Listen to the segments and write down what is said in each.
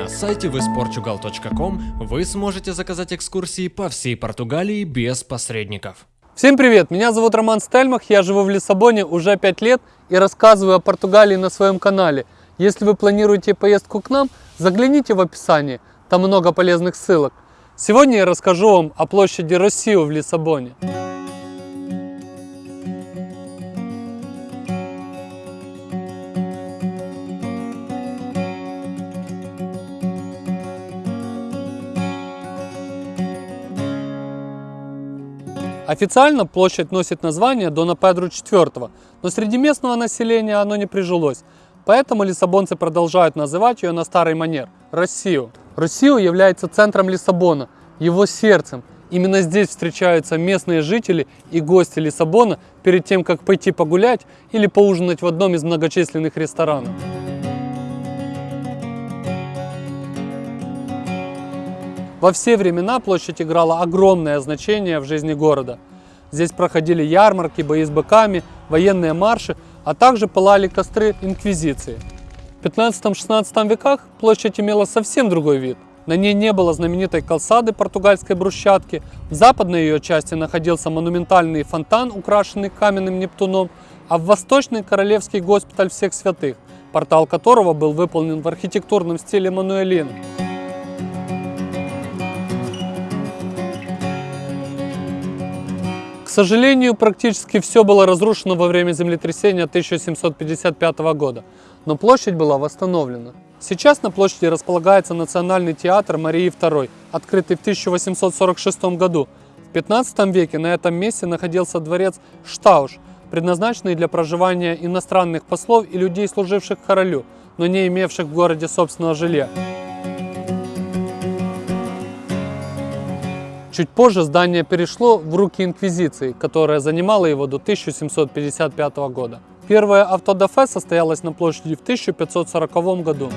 На сайте visportugal.com вы сможете заказать экскурсии по всей Португалии без посредников. Всем привет! Меня зовут Роман Стельмах, я живу в Лиссабоне уже 5 лет и рассказываю о Португалии на своем канале. Если вы планируете поездку к нам, загляните в описание, там много полезных ссылок. Сегодня я расскажу вам о площади Россию в Лиссабоне. Официально площадь носит название Дона Педру IV, но среди местного населения оно не прижилось. Поэтому лиссабонцы продолжают называть ее на старый манер – Россию. Россию является центром Лиссабона, его сердцем. Именно здесь встречаются местные жители и гости Лиссабона перед тем, как пойти погулять или поужинать в одном из многочисленных ресторанов. Во все времена площадь играла огромное значение в жизни города. Здесь проходили ярмарки, бои с быками, военные марши, а также пылали костры инквизиции. В 15-16 веках площадь имела совсем другой вид. На ней не было знаменитой калсады португальской брусчатки, в западной ее части находился монументальный фонтан, украшенный каменным Нептуном, а в восточной королевский госпиталь всех святых, портал которого был выполнен в архитектурном стиле мануэлина. Сожалению, практически все было разрушено во время землетрясения 1755 года, но площадь была восстановлена. Сейчас на площади располагается Национальный театр Марии II, открытый в 1846 году. В 15 веке на этом месте находился дворец Штауш, предназначенный для проживания иностранных послов и людей, служивших королю, но не имевших в городе собственного жилья. Чуть позже здание перешло в руки инквизиции, которая занимала его до 1755 года. Первое автодафе состоялось на площади в 1540 году.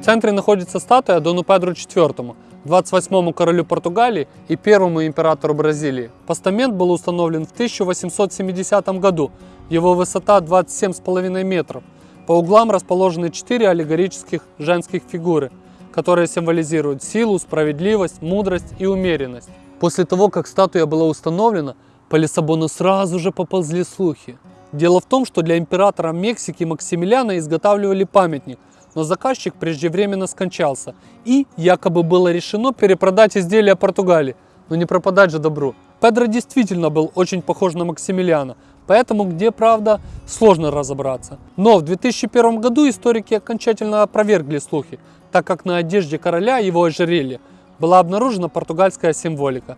В центре находится статуя Дону Педру IV, 28-му королю Португалии и первому императору Бразилии. Постамент был установлен в 1870 году, его высота 27,5 метров. По углам расположены четыре аллегорических женских фигуры – которые символизируют силу, справедливость, мудрость и умеренность. После того, как статуя была установлена, по Лиссабону сразу же поползли слухи. Дело в том, что для императора Мексики Максимилиана изготавливали памятник, но заказчик преждевременно скончался, и якобы было решено перепродать изделия Португалии, но не пропадать же добру. Педро действительно был очень похож на Максимилиана, поэтому где правда, сложно разобраться. Но в 2001 году историки окончательно опровергли слухи, так как на одежде короля его ожерелья была обнаружена португальская символика.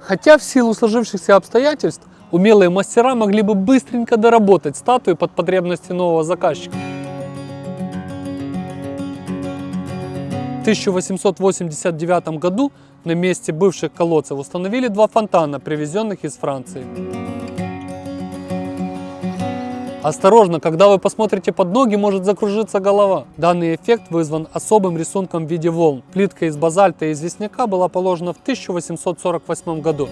Хотя в силу сложившихся обстоятельств умелые мастера могли бы быстренько доработать статую под потребности нового заказчика. В 1889 году на месте бывших колодцев установили два фонтана, привезенных из Франции. Осторожно, когда вы посмотрите под ноги, может закружиться голова. Данный эффект вызван особым рисунком в виде волн. Плитка из базальта и известняка была положена в 1848 году.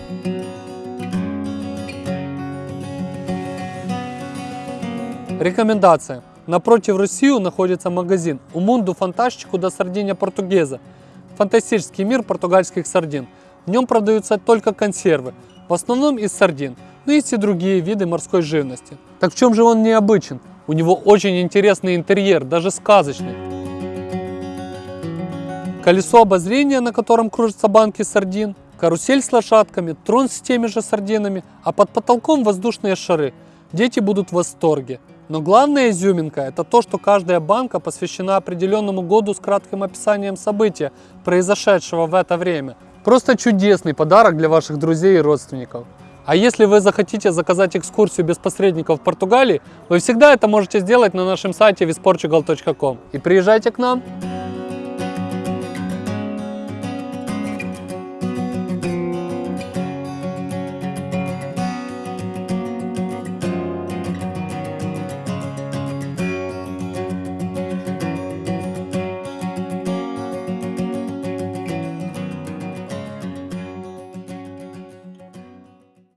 Рекомендация. Напротив Россию находится магазин «Умунду фантастику до сардиня португеза» фантастический мир португальских сардин. В нем продаются только консервы, в основном из сардин но есть и другие виды морской живности. Так в чем же он необычен? У него очень интересный интерьер, даже сказочный. Колесо обозрения, на котором кружатся банки сардин, карусель с лошадками, трон с теми же сардинами, а под потолком воздушные шары. Дети будут в восторге. Но главная изюминка – это то, что каждая банка посвящена определенному году с кратким описанием события, произошедшего в это время. Просто чудесный подарок для ваших друзей и родственников. А если вы захотите заказать экскурсию без посредников в Португалии, вы всегда это можете сделать на нашем сайте visportugal.com. И приезжайте к нам!